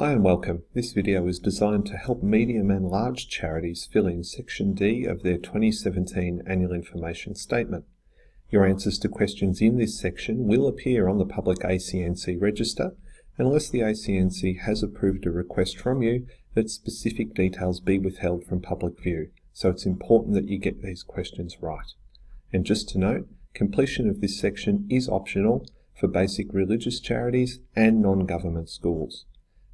Hi and welcome. This video is designed to help medium and large charities fill in Section D of their 2017 Annual Information Statement. Your answers to questions in this section will appear on the public ACNC register unless the ACNC has approved a request from you that specific details be withheld from public view, so it's important that you get these questions right. And just to note, completion of this section is optional for basic religious charities and non-government schools.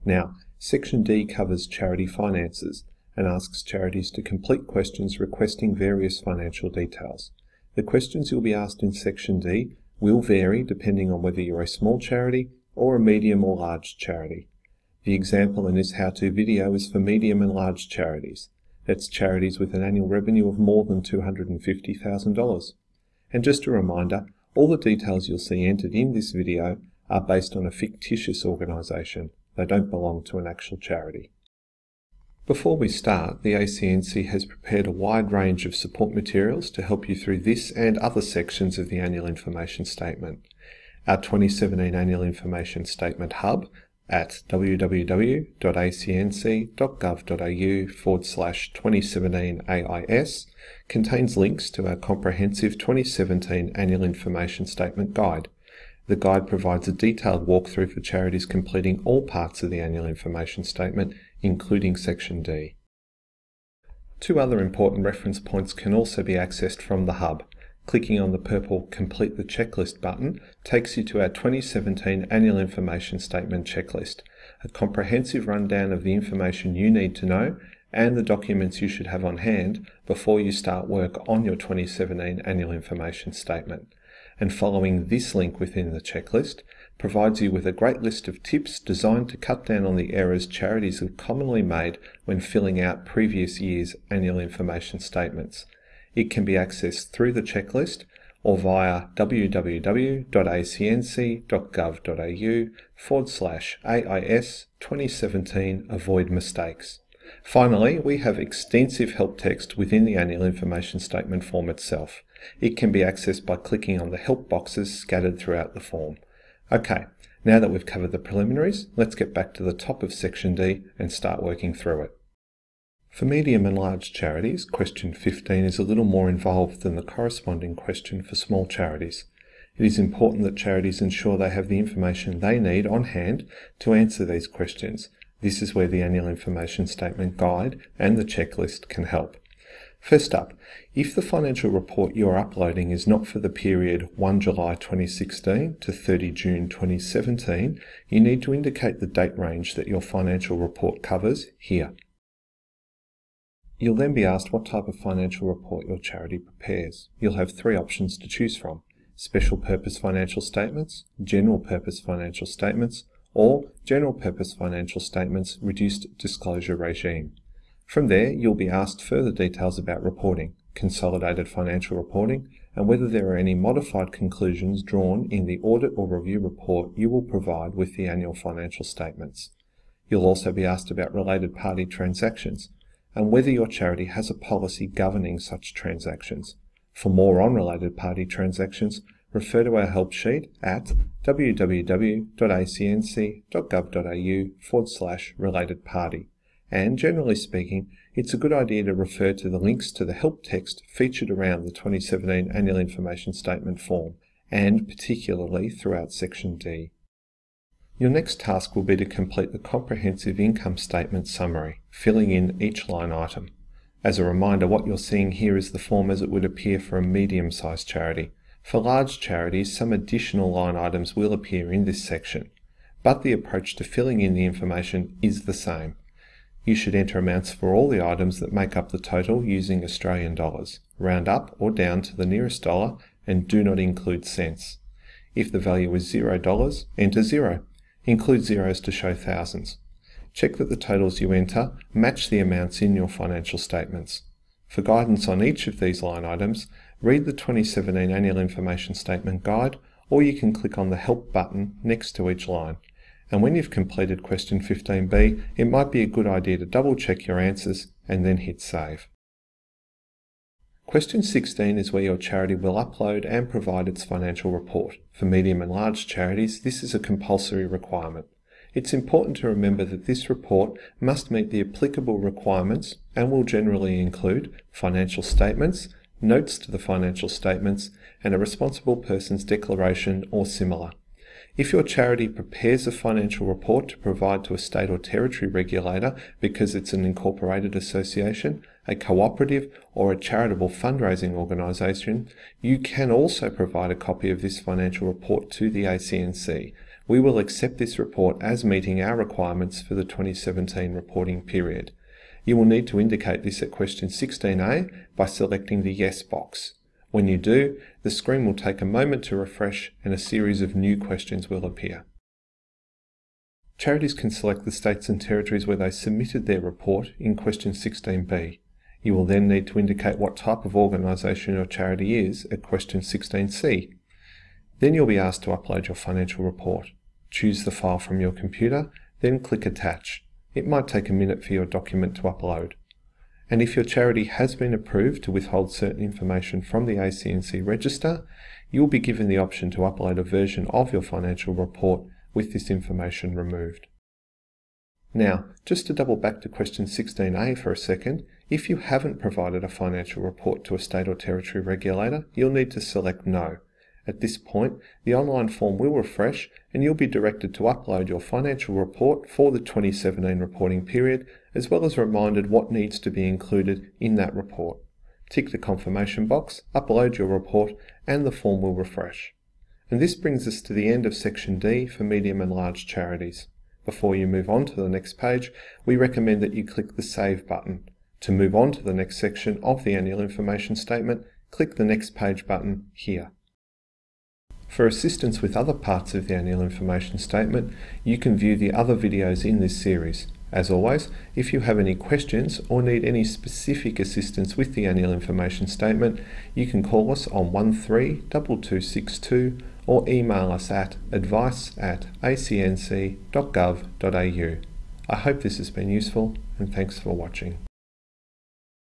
Now, Section D covers charity finances and asks charities to complete questions requesting various financial details. The questions you'll be asked in Section D will vary depending on whether you're a small charity or a medium or large charity. The example in this how-to video is for medium and large charities. That's charities with an annual revenue of more than $250,000. And just a reminder, all the details you'll see entered in this video are based on a fictitious organisation. They don't belong to an actual charity. Before we start, the ACNC has prepared a wide range of support materials to help you through this and other sections of the Annual Information Statement. Our 2017 Annual Information Statement Hub at www.acnc.gov.au forward slash 2017 AIS contains links to our comprehensive 2017 Annual Information Statement Guide. The guide provides a detailed walkthrough for charities completing all parts of the Annual Information Statement, including Section D. Two other important reference points can also be accessed from the Hub. Clicking on the purple Complete the Checklist button takes you to our 2017 Annual Information Statement checklist, a comprehensive rundown of the information you need to know and the documents you should have on hand before you start work on your 2017 Annual Information Statement. And following this link within the checklist provides you with a great list of tips designed to cut down on the errors charities have commonly made when filling out previous year's annual information statements. It can be accessed through the checklist or via www.acnc.gov.au forward slash AIS 2017 Avoid Mistakes. Finally, we have extensive help text within the Annual Information Statement form itself. It can be accessed by clicking on the help boxes scattered throughout the form. Okay, now that we've covered the preliminaries, let's get back to the top of Section D and start working through it. For medium and large charities, question 15 is a little more involved than the corresponding question for small charities. It is important that charities ensure they have the information they need on hand to answer these questions. This is where the Annual Information Statement Guide and the checklist can help. First up, if the financial report you're uploading is not for the period 1 July 2016 to 30 June 2017, you need to indicate the date range that your financial report covers here. You'll then be asked what type of financial report your charity prepares. You'll have three options to choose from. Special Purpose Financial Statements, General Purpose Financial Statements, or General Purpose Financial Statements Reduced Disclosure Regime. From there, you'll be asked further details about reporting, consolidated financial reporting, and whether there are any modified conclusions drawn in the audit or review report you will provide with the annual financial statements. You'll also be asked about related party transactions, and whether your charity has a policy governing such transactions. For more on related party transactions, refer to our help sheet at www.acnc.gov.au forward slash related party. And generally speaking, it's a good idea to refer to the links to the help text featured around the 2017 Annual Information Statement form, and particularly throughout Section D. Your next task will be to complete the comprehensive income statement summary, filling in each line item. As a reminder, what you're seeing here is the form as it would appear for a medium-sized charity. For large charities, some additional line items will appear in this section, but the approach to filling in the information is the same. You should enter amounts for all the items that make up the total using Australian dollars. Round up or down to the nearest dollar and do not include cents. If the value is $0, enter 0. Include zeros to show thousands. Check that the totals you enter match the amounts in your financial statements. For guidance on each of these line items, read the 2017 Annual Information Statement Guide or you can click on the Help button next to each line. And when you've completed question 15b, it might be a good idea to double check your answers and then hit Save. Question 16 is where your charity will upload and provide its financial report. For medium and large charities, this is a compulsory requirement. It's important to remember that this report must meet the applicable requirements and will generally include financial statements, notes to the financial statements, and a responsible person's declaration or similar. If your charity prepares a financial report to provide to a state or territory regulator because it's an incorporated association, a cooperative, or a charitable fundraising organisation, you can also provide a copy of this financial report to the ACNC. We will accept this report as meeting our requirements for the 2017 reporting period. You will need to indicate this at question 16a by selecting the Yes box. When you do, the screen will take a moment to refresh and a series of new questions will appear. Charities can select the states and territories where they submitted their report in question 16b. You will then need to indicate what type of organisation your charity is at question 16c. Then you'll be asked to upload your financial report. Choose the file from your computer, then click Attach. It might take a minute for your document to upload. And if your charity has been approved to withhold certain information from the ACNC register, you'll be given the option to upload a version of your financial report with this information removed. Now, just to double back to question 16a for a second, if you haven't provided a financial report to a state or territory regulator, you'll need to select No. At this point, the online form will refresh and you'll be directed to upload your financial report for the 2017 reporting period, as well as reminded what needs to be included in that report. Tick the confirmation box, upload your report, and the form will refresh. And this brings us to the end of section D for medium and large charities. Before you move on to the next page, we recommend that you click the Save button. To move on to the next section of the Annual Information Statement, click the Next Page button here. For assistance with other parts of the annual information statement, you can view the other videos in this series. As always, if you have any questions or need any specific assistance with the annual information statement, you can call us on 132262 or email us at advice at acnc.gov.au. I hope this has been useful and thanks for watching.